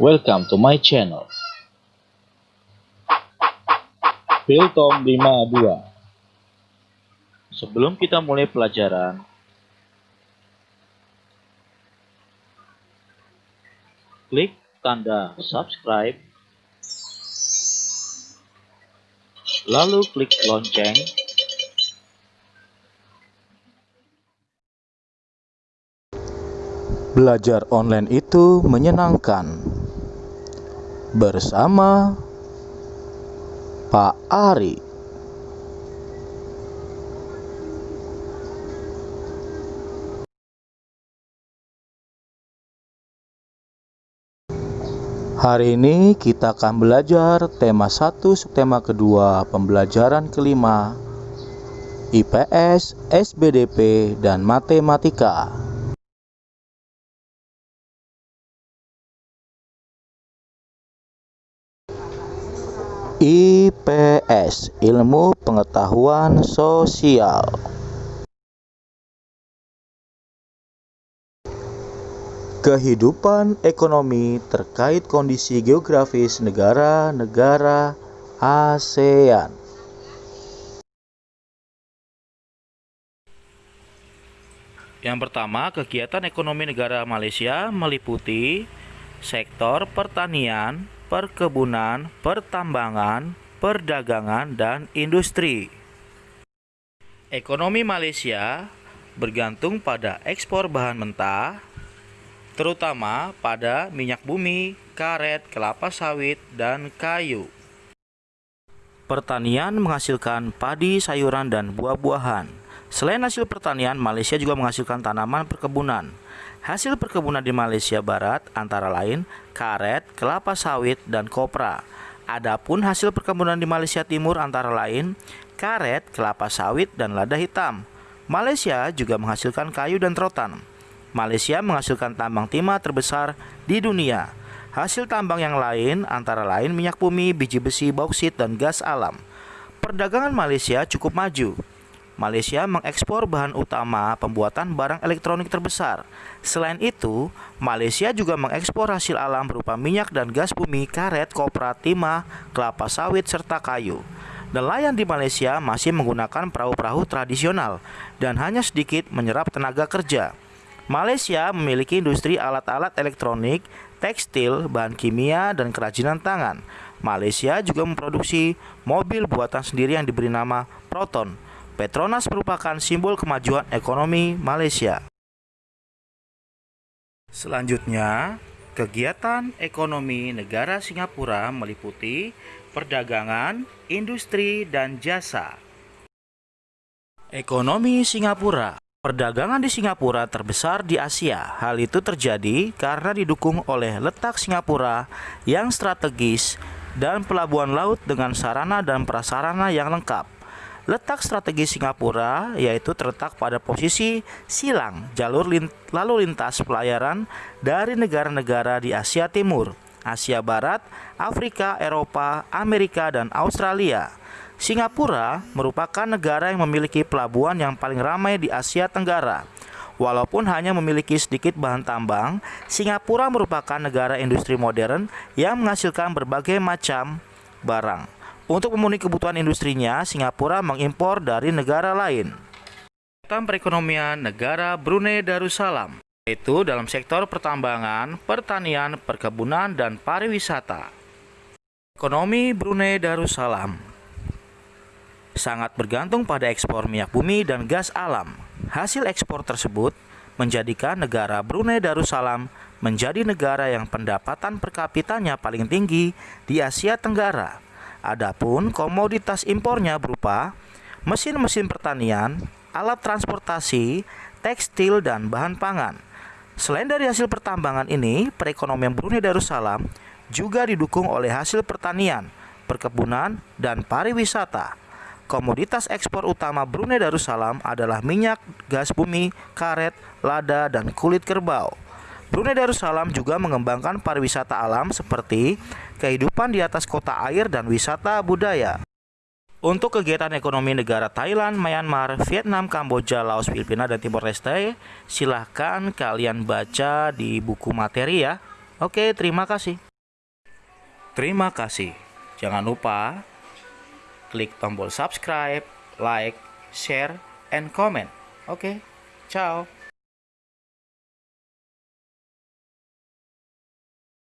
Welcome to my channel. Philtom 52 Sebelum kita mulai pelajaran, klik tanda subscribe, lalu klik lonceng, Belajar online itu menyenangkan. Bersama Pak Ari. Hari ini kita akan belajar tema 1 subtema kedua pembelajaran kelima IPS, SBDP, dan Matematika. IPS Ilmu Pengetahuan Sosial. Kehidupan ekonomi terkait kondisi geografis negara-negara ASEAN. Yang pertama, kegiatan ekonomi negara Malaysia meliputi sektor pertanian, perkebunan, pertambangan, perdagangan, dan industri. Ekonomi Malaysia bergantung pada ekspor bahan mentah, terutama pada minyak bumi, karet, kelapa sawit, dan kayu. Pertanian menghasilkan padi, sayuran, dan buah-buahan. Selain hasil pertanian, Malaysia juga menghasilkan tanaman perkebunan. Hasil perkebunan di Malaysia Barat antara lain karet, kelapa sawit, dan kopra. Adapun hasil perkebunan di Malaysia Timur antara lain karet, kelapa sawit, dan lada hitam. Malaysia juga menghasilkan kayu dan rotan. Malaysia menghasilkan tambang timah terbesar di dunia. Hasil tambang yang lain antara lain minyak bumi, biji besi, bauksit, dan gas alam. Perdagangan Malaysia cukup maju. Malaysia mengekspor bahan utama pembuatan barang elektronik terbesar. Selain itu, Malaysia juga mengekspor hasil alam berupa minyak dan gas bumi, karet, kopra, timah, kelapa sawit, serta kayu. Nelayan di Malaysia masih menggunakan perahu-perahu tradisional dan hanya sedikit menyerap tenaga kerja. Malaysia memiliki industri alat-alat elektronik, tekstil, bahan kimia, dan kerajinan tangan. Malaysia juga memproduksi mobil buatan sendiri yang diberi nama Proton. Petronas merupakan simbol kemajuan ekonomi Malaysia. Selanjutnya, kegiatan ekonomi negara Singapura meliputi perdagangan, industri, dan jasa. Ekonomi Singapura Perdagangan di Singapura terbesar di Asia. Hal itu terjadi karena didukung oleh letak Singapura yang strategis dan pelabuhan laut dengan sarana dan prasarana yang lengkap. Letak strategi Singapura yaitu terletak pada posisi silang jalur lin lalu lintas pelayaran dari negara-negara di Asia Timur, Asia Barat, Afrika, Eropa, Amerika, dan Australia. Singapura merupakan negara yang memiliki pelabuhan yang paling ramai di Asia Tenggara. Walaupun hanya memiliki sedikit bahan tambang, Singapura merupakan negara industri modern yang menghasilkan berbagai macam barang. Untuk memenuhi kebutuhan industrinya, Singapura mengimpor dari negara lain. Tentang perekonomian negara Brunei Darussalam, yaitu dalam sektor pertambangan, pertanian, perkebunan, dan pariwisata. Ekonomi Brunei Darussalam sangat bergantung pada ekspor minyak bumi dan gas alam. Hasil ekspor tersebut menjadikan negara Brunei Darussalam menjadi negara yang pendapatan per kapitanya paling tinggi di Asia Tenggara. Adapun komoditas impornya berupa mesin-mesin pertanian, alat transportasi, tekstil, dan bahan pangan. Selain dari hasil pertambangan ini, perekonomian Brunei Darussalam juga didukung oleh hasil pertanian, perkebunan, dan pariwisata. Komoditas ekspor utama Brunei Darussalam adalah minyak, gas bumi, karet, lada, dan kulit kerbau. Brunei Darussalam juga mengembangkan pariwisata alam seperti kehidupan di atas kota air dan wisata budaya. Untuk kegiatan ekonomi negara Thailand, Myanmar, Vietnam, Kamboja, Laos, Filipina, dan Timor Leste, silahkan kalian baca di buku materi ya. Oke, terima kasih. Terima kasih. Jangan lupa klik tombol subscribe, like, share, and comment. Oke, ciao.